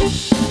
Música